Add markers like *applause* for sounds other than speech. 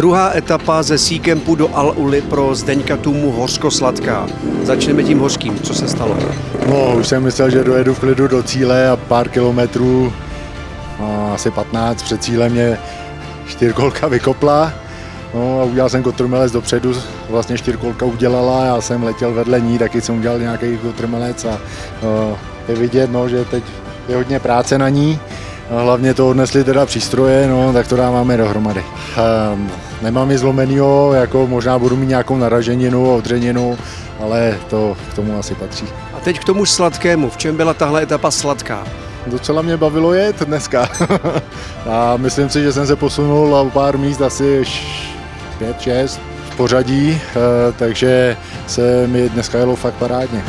Druhá etapa ze Seacampu do Al-Uli pro Zdeňka Tumu hořko-sladká. Začneme tím hořkým. Co se stalo? No, už jsem myslel, že dojedu v klidu do cíle a pár kilometrů, no, asi 15 před cílem mě čtyřkolka vykopla. No a udělal jsem kotrmelec dopředu, vlastně čtyřkolka udělala, já jsem letěl vedle ní, taky jsem udělal nějaký kotrmelec a no, je vidět, no, že teď je hodně práce na ní. Hlavně to odnesli teda přístroje, no, tak to dáváme dohromady. Um, nemám ji zlomenýho, jako možná budu mít nějakou naraženinu, odřeninu, ale to k tomu asi patří. A teď k tomu sladkému. V čem byla tahle etapa sladká? Docela mě bavilo jet dneska. *laughs* a myslím si, že jsem se posunul o pár míst asi 5-6 v pořadí, eh, takže se mi dneska jelo fakt parádně.